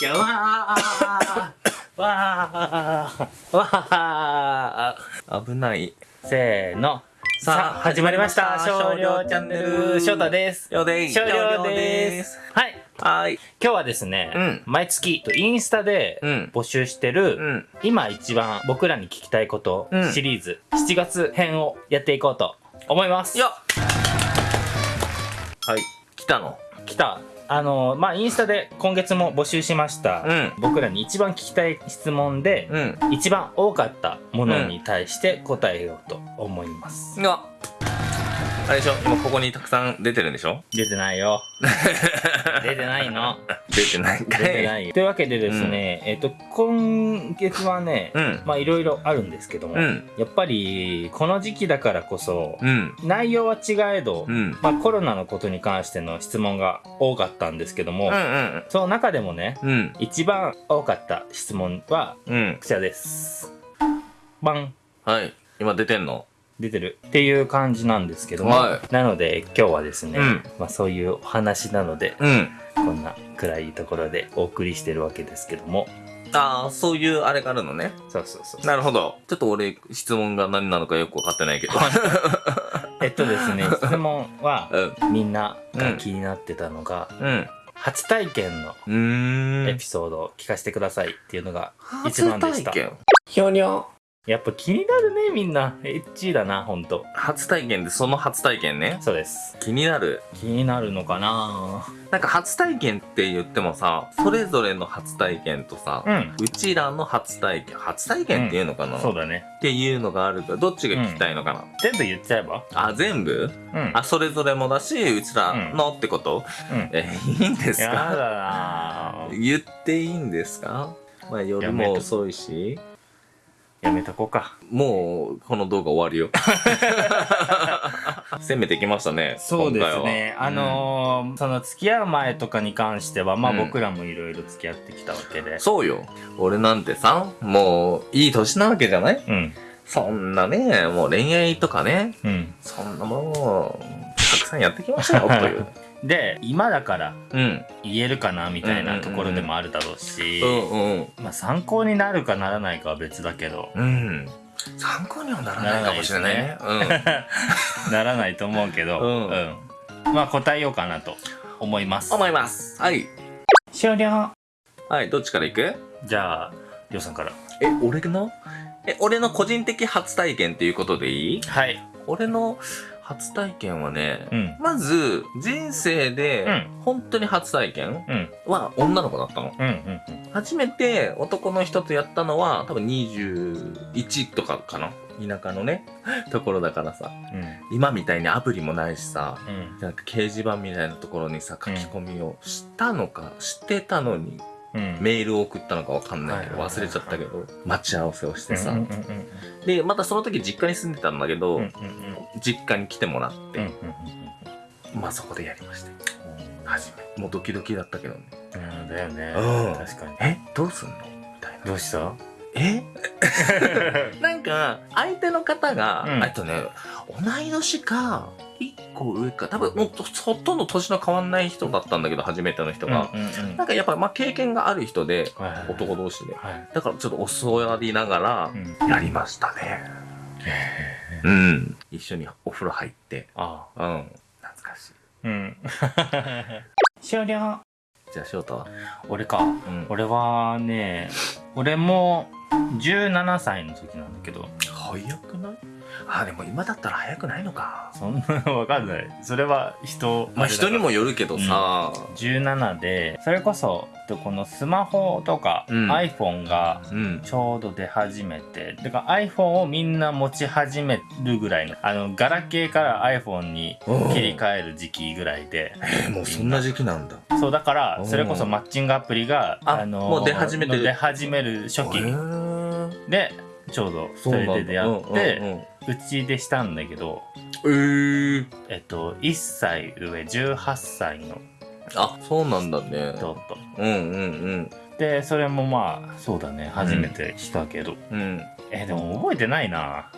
いやわーわーわー危ない。せーの。さあ始まりました。少量チャンネル、翔太です。よでい少量です。はい。はい。今日はですね、うん毎月インスタでうん募集してる、うん。今一番僕らに聞きたいことうんシリーズ、7月編をやっていこうと思います。よっはい。来たの？来た。あのまあ、インスタで今月も募集しました、うん僕らに一番聞きたい質問で、うん。一番多かったものに対して答えようと思います。が、あれでしょ今ここにたくさん出てるんでしょ？出てないよ。出てないの。出てないんかい。出てないよ。というわけでですね、えっ、と、今月はね、うん。まあいろいろあるんですけども、うん。やっぱりこの時期だからこそ、うん。内容は違えど、うん。まあコロナのことに関しての質問が多かったんですけども、うんうんその中でもね、うん。一番多かった質問はうん。こちらです。バンはい。今出てんの？出てるっていう感じなんですけども、はなので今日はですね、うんまあそういうお話なので、うん。こんな暗いところでお送りしてるわけですけども、ああ、そういうあれがあるのね。そうそうそう。なるほど。ちょっと俺、質問が何なのかよくわかってないけど。えっとですね、質問はうん。みんなが気になってたのが、うん。初体験の。エピソードを聞かせてくださいっていうのが一番でした。ひょにょ。やっぱ気になるね、みんな。エッチだな、ほんと。初体験でその初体験ね。そうです。気になる。気になるのかななんか初体験って言ってもさ、それぞれの初体験とさ、うん。うちらの初体験、初体験っていうのかな、そうだね。っていうのがあるから、どっちが聞きたいのかな、全部言っちゃえば？あ、全部？うん。あ、それぞれもだし、うちらのってこと、うん。え、いいんですやだかな言っていいんですか？まあ夜も遅いし、やめとこうか。もうこの動画終わるよ。攻めてきましたね。そうですね。はあのーその付き合う前とかに関しては、まあうん僕らもいろいろ付き合ってきたわけで。そうよ。俺なんてさ、もういい年なわけじゃない？うん。そんなね、もう恋愛とかね、うん。そんなもう、たくさんやってきましたよ、という。で、今だからうん。言えるかなみたいなところでもあるだろうし、うんうん。まあ参考になるかならないかは別だけど、うん。参考にはならないかもしれないね。ならないと思うけど、うんうんまあ答えようかなと思いますうん。。思います。はい。終了はい、どっちから行く？じゃあ、りょうさんから。え、俺の？え、俺の個人的初体験っていうことでいい？はい。俺の初体験はね、うん。まず、人生でう、本当に初体験うん。は女の子だったの。初めて男の人とやったのは、多分21とかかな田舎のね、ところだからさ、うん。今みたいにアプリもないしさ、うん。なんか掲示板みたいなところにさ、書き込みをしたのか、してたのに、うん。メールを送ったのかわかんないけど、忘れちゃったけど、待ち合わせをしてさ、で、またその時実家に住んでたんだけど、実家に来てもらって、うんまあそこでやりました。うん初め。もうドキドキだったけどね。うんだよね。うん。確かに。えどうすんの？みたいな。どうした？え？なんか、相手の方が、うんえっとね、同い年か、一個上か、多分もうほとんど年の変わんない人だったんだけど、初めての人が。うんうんうんなんかやっぱ、まあ経験がある人で、はいはいはい男同士で。はいだからちょっと教わりながらう、んやりましたね。うん。一緒にお風呂入って、あうん。懐かしい。うん 終了じゃあ翔太は？俺かうん。俺はね俺も17歳の時なんだけど。早くない？あ、でも今だったら早くないのか。そんなわかんない。それは人まあ人にもよるけどさ、17でそれこそこのスマホとかうん。iPhone がうん。ちょうど出始めてだから iPhone をみんな持ち始めるぐらいのあのガラケーから iPhone に切り替える時期ぐらいで。えーもうそんな時期なんだ。そうだからう。んそれこそマッチングアプリがあのもう出始めてる。出始める初期。でちょうどそれで出会ってうちでしたんだけどうんうんうん、えー、えっと1歳上18歳のあ、そうなんだね。人とうんうんでそれもまあそうだね初めてしたけど、うん。うん。えでも覚えてないな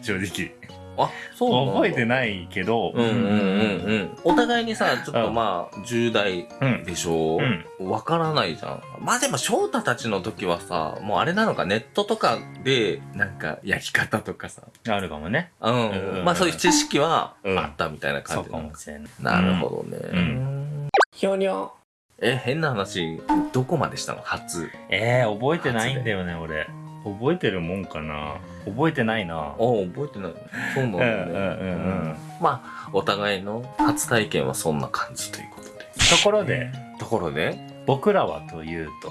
正直あそうなんだ。覚えてないけど。うんうんうんうん。お互いにさちょっとまあ10代うんでしょ？わからないじゃん。まあでも翔太たちの時はさもうあれなのか？ネットとかでなんか焼き方とかさ。あるかもね。うん、うんまあそういう知識はうん。あったみたいなそうか感じなのもしれない。なるほどね。うん。ひょにょ。え、変な話、どこまでしたの？初。えー、覚えてないんだよね俺。覚えてるもんかな覚えてないなあ、覚えてない。そうなんだね。うんうんうんうんまあ、お互いの初体験はそんな感じということで。ところでところで、僕らはというと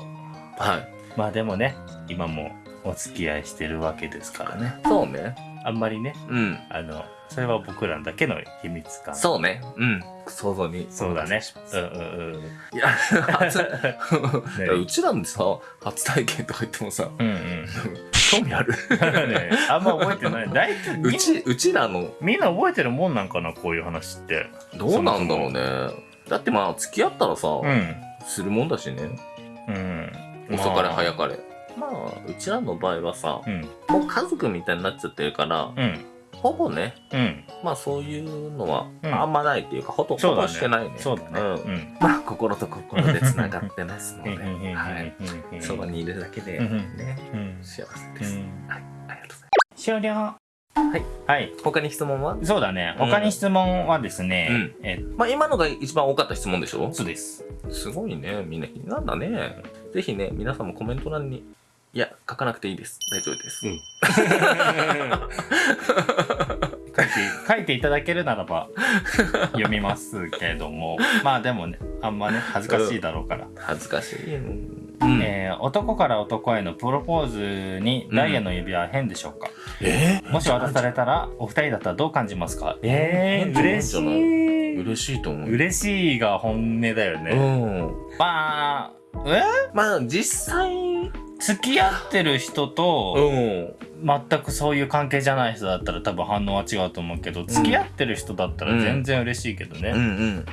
はい。まあでもね今もお付き合いしてるわけですからねそうね。あんまりねうん。あのそれは僕らだけの秘密感そうね。うん。想像に。そうだね。うんうんうん。いや、初 ねうちらでさ、初体験とか言ってもさ、うんうん。興味ある ね、あんま覚えてない。大体みうち、うちらの、みんな覚えてるもんなんかな、こういう話って。どうなんだろうね。だってまあ、付き合ったらさ、うん。するもんだしね。うん。遅かれ早く。かれ。まあ、うちらの場合はさ、うん。もう家族みたいになっちゃってるから、うん。ほぼね、うん。まあそういうのはうんあんまないっていうか、ほとほそうだねぼしてないね。そうだね。んうん。まあ心と心で繋がってますので、はい。い そばにいるだけで、うんね、うん。幸せです。うんはい、ありがとうございます。終了。はい。はい。他に質問は？そうだね。うん他に質問はですね、えまあ今のが一番多かった質問でしょ？そうです。すごいね。みんな気になるんだね。ぜひね、皆さんもコメント欄に、いや、書かなくていいです。大丈夫です。うん 書いて書いていただけるならば読みますけれどもまあでもねあんまね恥ずかしいだろうから、恥ずかしい。うん。えー男から男へのプロポーズにダイヤの指輪は変でしょうか、えもし渡されたらお二人だったらどう感じますか？えー、嬉しい嬉しいと思う。嬉しいが本音だよね、うん。まあえまあ実際、付き合ってる人と、ん。全くそういう関係じゃない人だったら多分反応は違うと思うけど付き合ってる人だったら全然嬉しいけどね。うんうん。うん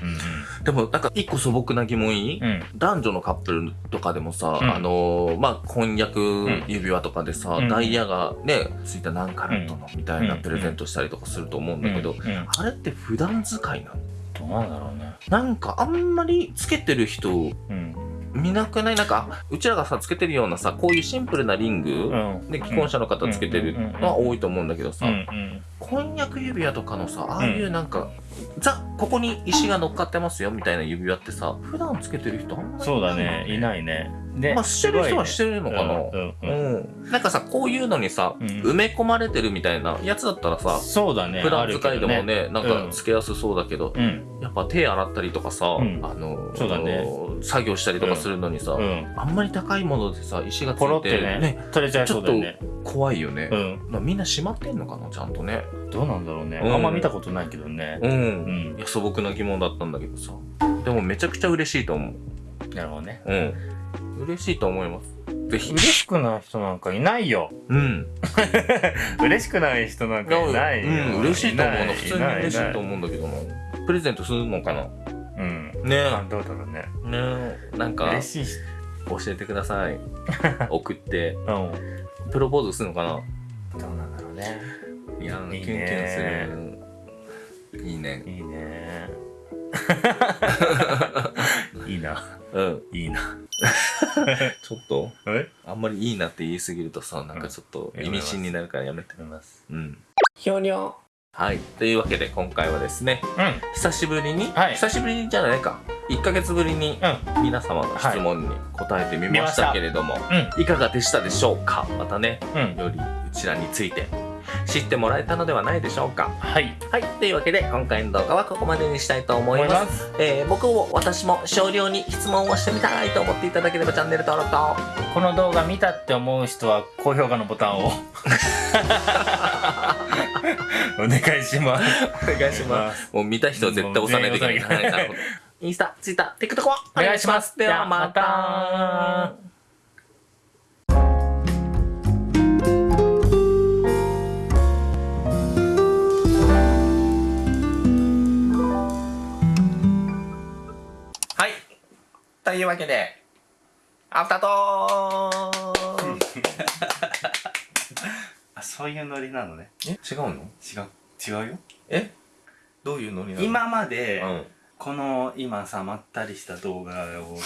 でもなんか一個素朴な疑問いい、うん。うん。男女のカップルとかでもさ、うんあのーまあ婚約指輪とかでさ、うんダイヤがねついた何カラットのみたいなうんプレゼントしたりとかすると思うんだけど、あれって普段使いなの？どうなんだろうね。なんかあんまりつけてる人うん。見なくない？なんかうちらがさつけてるようなさこういうシンプルなリング、うん。で既婚者の方つけてるのは多いと思うんだけどさ。婚約指輪とかのさああいうなんか、ザここに石が乗っかってますよみたいな指輪ってさ普段つけてる人あんまりそうだいないね。いないね。で、まあしてる人はしてるのかな、うんうんうん。うん。なんかさこういうのにさ、うん。埋め込まれてるみたいなやつだったらさそうだね。普段使いでもあるね。なんかつけやすそうだけど。やっぱ手洗ったりとかさ、うん。あのそうだね。作業したりとかするのにさ。あんまり高いものでさ石がついてってね、取れちゃいそうだよね。怖いよね、うん。まあみんな閉まってんのかなちゃんとね。どうなんだろうね。うん。あんま見たことないけどね。うん、うん。いや素朴な疑問だったんだけどさ。でもめちゃくちゃ嬉しいと思う。なるほどね。うん嬉しいと思いますぜひ嬉しくない人なんかいないよ。うん嬉しくない人なんかいないよ。うん、嬉しいと思うの普通に嬉しいと思うんだけどなプレゼントするのかな？うん。ねあどうだろうね。えねえなんか嬉しいし。教えてください 送ってうん。どプロポーズするのかな？うなんだろうね。いやキュンキュンするいいねいいね。いいな。うんいいな。ちょっと？え？あんまりいいなって言いすぎるとさなんかちょっとうん意味深になるからやめて思います。うんひょにょはいというわけで今回はですねうん。久しぶりに、はい久しぶりじゃないか1ヶ月ぶりにうん。皆様の質問に答えてみましたけれども、うん。いかがでしたでしょうか？またねうん。よりうちらについて知ってもらえたのではないでしょうか。はい。はい。というわけで今回の動画はここまでにしたいと思います。す。えー僕も私も少量に質問をしてみたいと思っていただければチャンネル登録とこの動画見たって思う人は高評価のボタンを。お願いします。お願いします。もう見た人は絶対押さないといけないインスタ、ツイッター、TikTok はお願いします。ではまたというわけで。アフタートーク あ、そういうノリなのね。え？違うの？違う。違うよ。え？どういうノリなの？今まで、うん。この今さまったりした動画を見て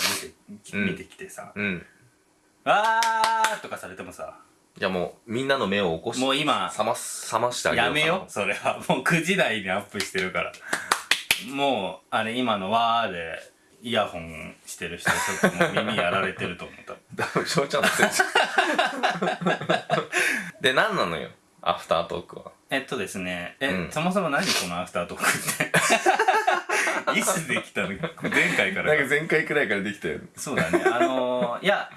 うん。見てきてさうん「あー」とかされてもさじゃあもうみんなの目を起こしもう今冷ます冷ましてあげようやめよそれは。もう9時台にアップしてるから。もうあれ今の「わー」でイヤホンしてる人ちょっともう耳やられてると思った。だめ翔ちゃんのせいじゃんで何なのよ？アフタートークは。えっとですね。え、うん。そもそも何このアフタートークって？いつできたの？前回からか。前回くらいからできたよそうだね。あのー、いや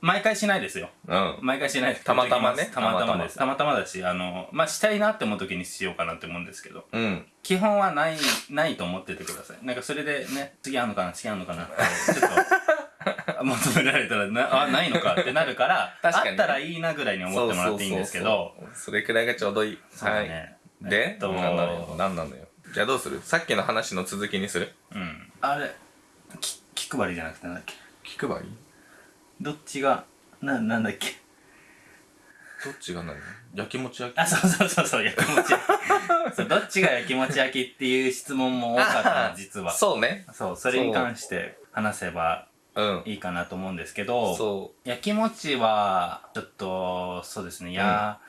毎回しないですよ。うん。毎回しないたまたまね。たまたまです。たたま。たまだしあのまあしたいなって思う時にしようかなって思うんですけどうん。基本はない ないと思っててください。なんかそれでね次あんのかな次あんのかなって ちょっと求められたらなあないのかってなるから 確かにあったらいいなぐらいに思ってもらっていいんですけど。それくらいがちょうどいい。そうだね、はい。で、えっと何なのよ何なのよじゃあどうする？さっきの話の続きにする？うん。あれき気配りじゃなくてなんだっけ？気配り？どっちがななんだっけ？どっちが何？焼きもち焼き？あそうそうそうそう焼きもち焼き。そうどっちが焼きもち焼きっていう質問も多かったの 実は。そうね。そうそれに関して話せばう。ん。いいかなと思うんですけどそ焼きもちはちょっとそうですねや、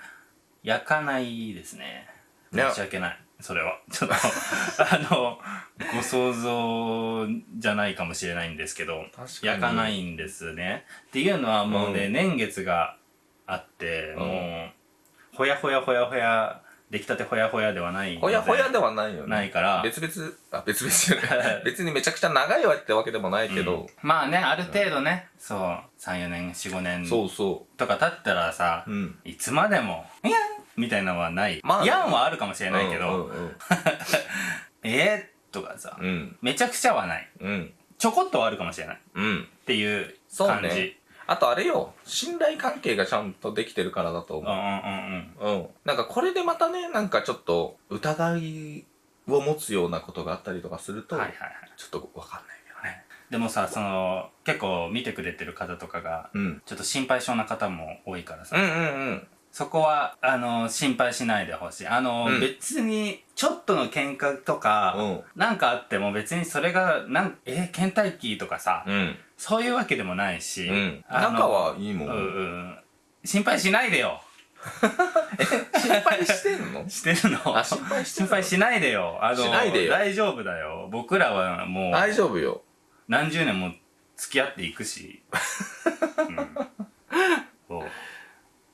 焼かないですね。ね申し訳ないそれは。ちょっとあのご想像じゃないかもしれないんですけど確かに。焼かないんですね。っていうのはもうね、うん。年月があって、うん。もうほやほやほやほや出来たてほやほやではないのほやほやではないよね。ないから。別々あ別々じゃない。別にめちゃくちゃ長いわってわけでもないけど、うん。まあねある程度ね、そう34年45年そうそとか経ったらさ、いつまでも「いやん!」みたいなのはない、まあやんはあるかもしれないけど「うんうん えー?」とかさ、うん。めちゃくちゃはない。うん。ちょこっとはあるかもしれない。っうん。ていう感じ。ね。あとあれよ。信頼関係がちゃんとできてるからだと思う。んうんうんうん。ううん。なんかこれでまたねなんかちょっと疑いを持つようなことがあったりとかすると、はいはいはい。ちょっとわかんないけどね。でもさその結構見てくれてる方とかがうん。ちょっと心配性な方も多いからさ、うんうんうんそこはあの心配しないでほしい。あの、うん。別にちょっとの喧嘩とか、うん。なんかあっても別にそれがなんえー、倦怠期とかさ、うん。そういうわけでもないし、うん。仲はいいもん、うんうん。心配しないでよ。心配してんの？してるの。あ心配してんの？心配しないでよ。あの大丈夫だよ。僕らはもう大丈夫よ。何十年も付き合っていくし、うん、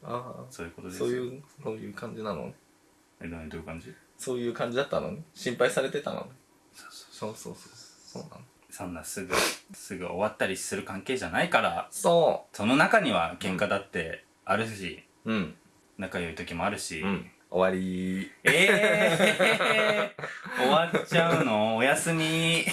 あそういうことあですよ。そういうそういう感じなの？えどうどういう感じ？そういう感じだったの？ね心配されてたの？ねそうそう。そうそうなの？そんなすぐすぐ終わったりする関係じゃないからそその中には喧嘩だってあるし、ううん。仲良い時もあるし、うん。終わり。ええー、終わっちゃうの？おやすみ